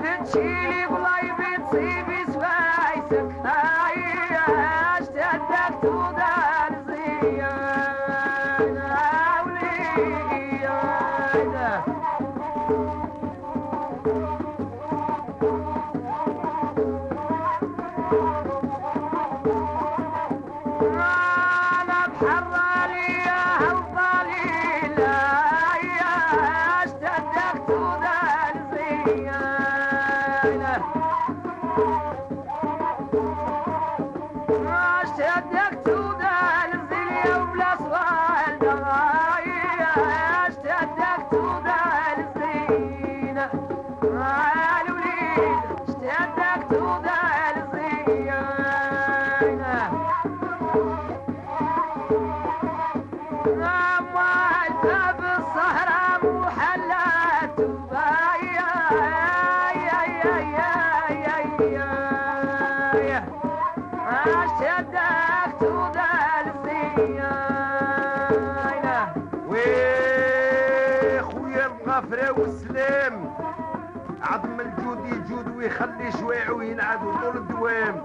بتشيلي بلاي بتصيبي سبايسك اشتدك ذا الزين وبلا صوال دغايا والسلام عظم الجود يجود ويخلي شويع وينعاد طول الدوام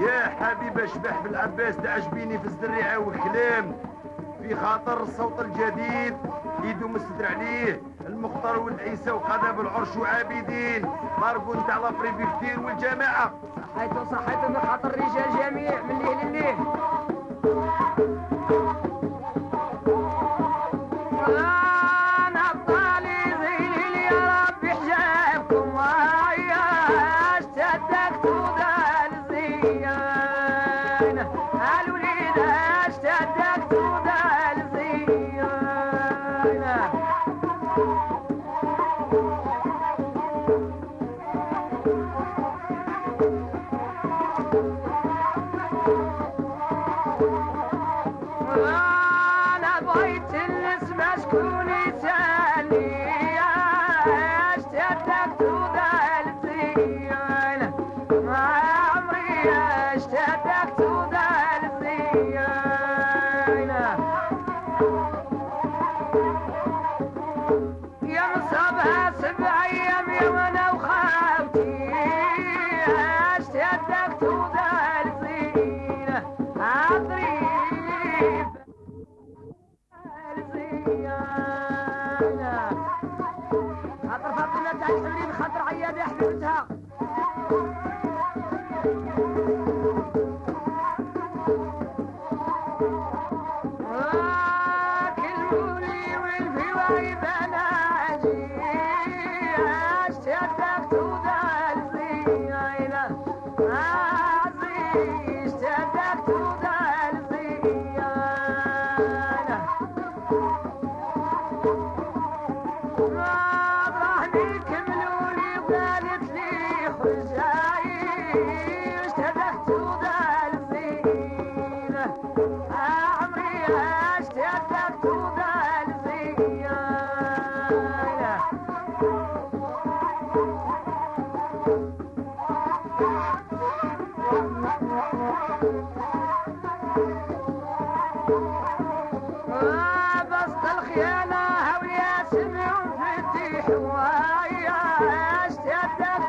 يا حبيب اشبح بالعباس تعجبيني في الزريعة والكلام في خاطر الصوت الجديد يدوم الستر عليه. المختار والعيسى وقذاب العرش وعابدين. ماركو نتاع لابريفي كتير والجماعة. صحيت صحيت بخاطر الرجال جميع من ليل الليل يا مصابها سبع أيام يا وأنا وخالتي اشتدك تودال زينه بسط الخيانة هوليا سمعوا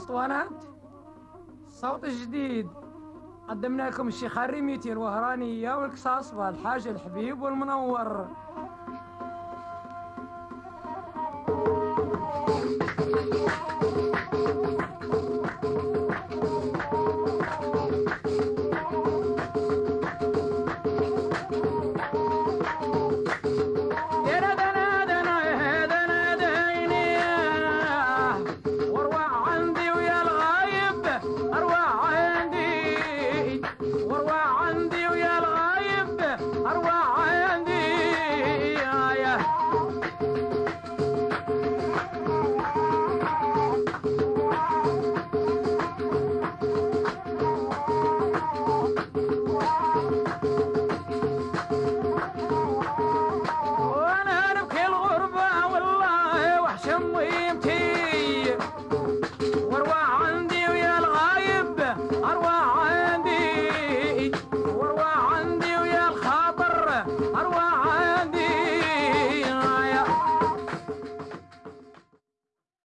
اسطوانات صوت جديد. قدمنا لكم الشيخ الريميتي الوهرانية والقصاص والحاج الحبيب والمنور.